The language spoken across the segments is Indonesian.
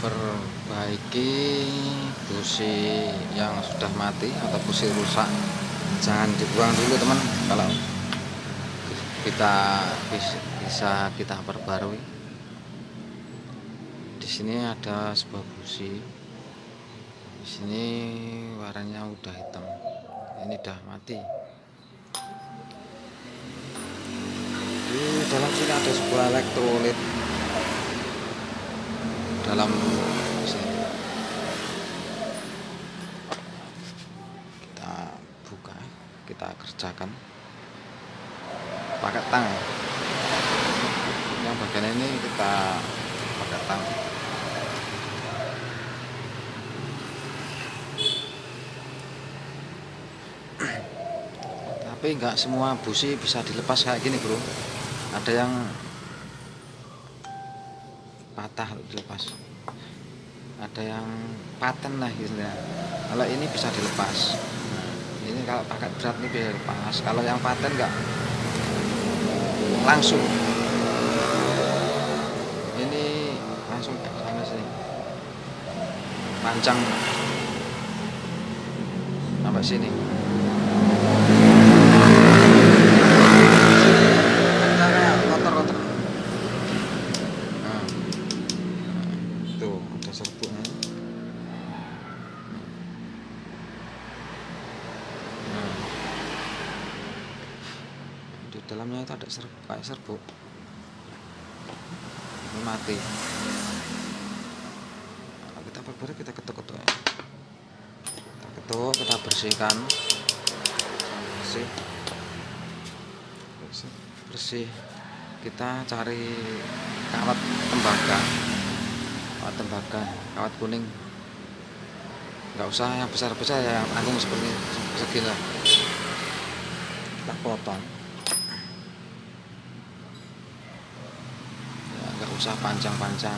perbaiki busi yang sudah mati atau busi rusak. Jangan dibuang dulu teman. Kalau kita bisa kita perbarui. Di sini ada sebuah busi di sini warnanya udah hitam. Ini udah mati. Di dalam sini ada sebuah elektrolit dalam kita buka kita kerjakan. Pakai tang. Yang bagian ini kita pakai tang. Tapi enggak semua busi bisa dilepas kayak gini bro. Ada yang patah dilepas ada yang paten lah gitu ya. Kalau ini bisa dilepas. Ini kalau pakai berat ini bisa dilepas. Kalau yang paten enggak langsung. Ini langsung sama sini. Panjang. Sampai sini kotor-kotor nah, tuh ada serbuknya nah. di dalamnya itu ada serbuk kayak serbuk. Ini mati. Kalau kita perbarui kita ketuk-ketuk ya. Kita ketuk kita bersihkan. Bersih. Bersih. Bersih. Kita cari kawat tembaga. Kawat tembaga kawat kuning. Nggak usah yang besar-besar ya yang agung seperti segini. Kita potong ya nggak usah panjang-panjang.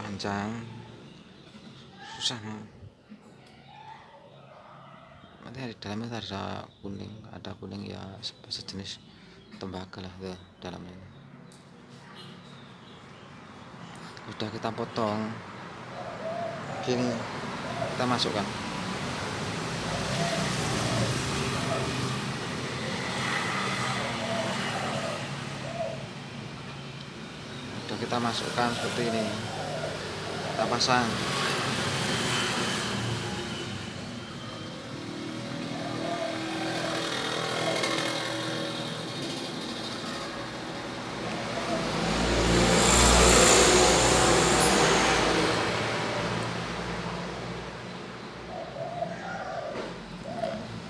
Panjang susah mau nanti di dalamnya ada kuning ada kuning ya sejenis tembaga lah tuh dalamnya udah kita potong. Gini kita masukkan kita masukkan seperti ini. Kita pasang.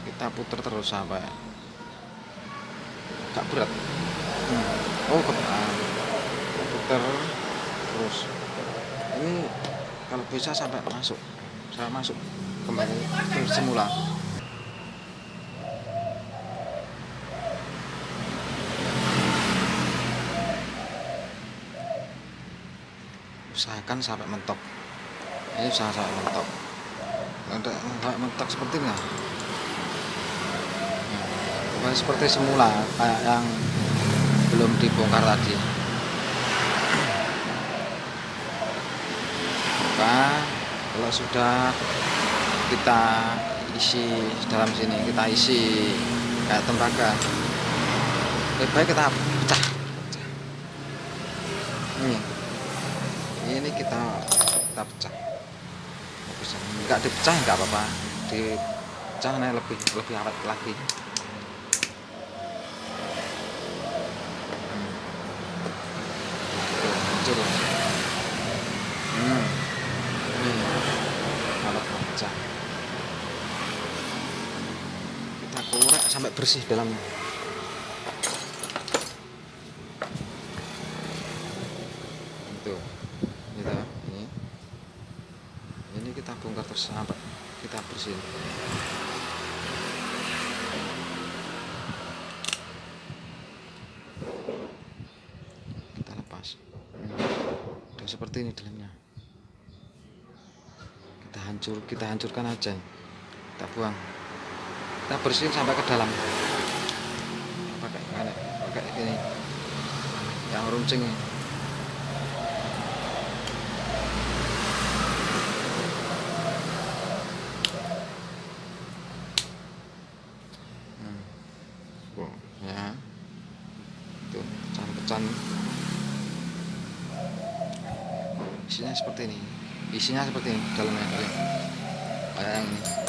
Kita putar terus sampai gak berat. Hmm. oh kebetulan putar terus ini kalau bisa sampai masuk saya masuk kembali ke semula. Usahakan sampai mentok. Ini usaha sampai mentok. Ada sampai mentok seperti ini. Seperti semula kayak yang belum dibongkar tadi maka kalau sudah kita isi dalam sini kita isi kayak tembaga. Lebih baik kita pecah. Ini. Ini kita kita pecah. Bisa. Nggak dipecah nggak apa-apa. Dipecah lebih lebih awet lagi. Hancur. hmm. ini alat pecah kita korek sampai bersih dalamnya. Itu. Gitu ini. Ini kita bongkar terus sampai kita bersihin. Kita lepas. Udah seperti ini dalamnya. Kita hancur kita hancurkan aja. Kita buang kita bersihin sampai ke dalam. Pakai enek pakai ini. Yang runcing hmm. ya. Itu pecahan-pecahan isinya seperti ini. Isinya seperti ini dalamnya. Kayak ini.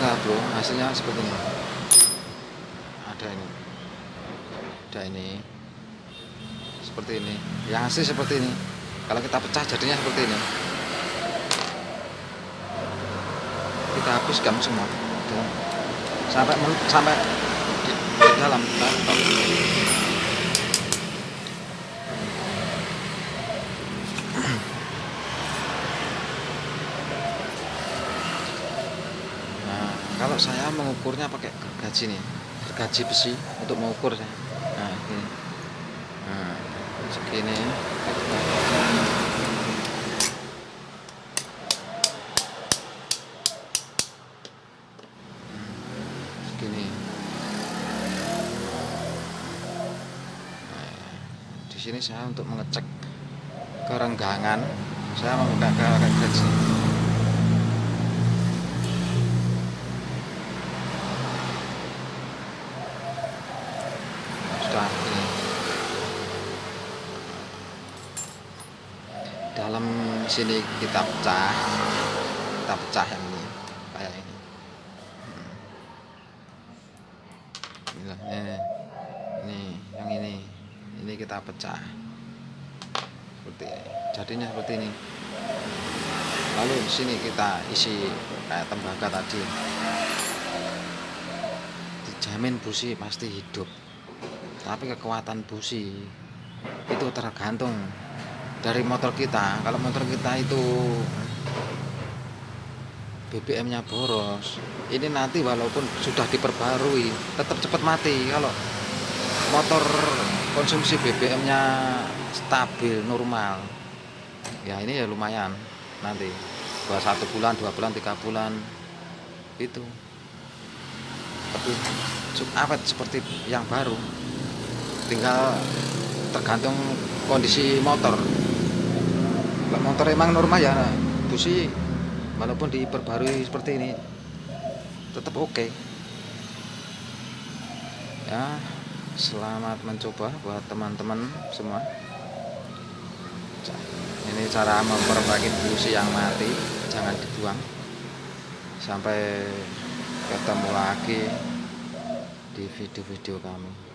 Lah bro hasilnya seperti ini. Ada ini. Ada ini. Seperti ini. Yang asli seperti ini. Kalau kita pecah jadinya seperti ini. Kita habiskan semua. Sampai sampai di, di dalam kita kalau saya mengukurnya pakai gergaji nih, gergaji besi untuk mengukur saya. Nah, ini. Nah, segini. Segini. Nah, di sini saya untuk mengecek kerenggangan, saya menggunakan gergaji. Dalam sini kita pecah. Kita pecah yang ini kayak ini. Hmm. Inilah, ini, ini yang ini. Ini kita pecah. Seperti jadinya seperti ini. Lalu di sini kita isi kayak tembaga tadi. Dijamin busi pasti hidup. Tapi kekuatan busi itu tergantung dari motor kita kalau motor kita itu BBM nya boros ini nanti walaupun sudah diperbarui tetap cepat mati. Kalau motor konsumsi BBM nya stabil normal ya ini ya lumayan nanti. Buat satu bulan dua bulan tiga bulan itu. Tapi cukup awet seperti yang baru? Tinggal tergantung kondisi motor motor emang normal ya busi walaupun diperbarui seperti ini tetap oke. Ya selamat mencoba buat teman-teman semua. Ini cara memperbaiki busi yang mati jangan dibuang. Sampai ketemu lagi di video-video kami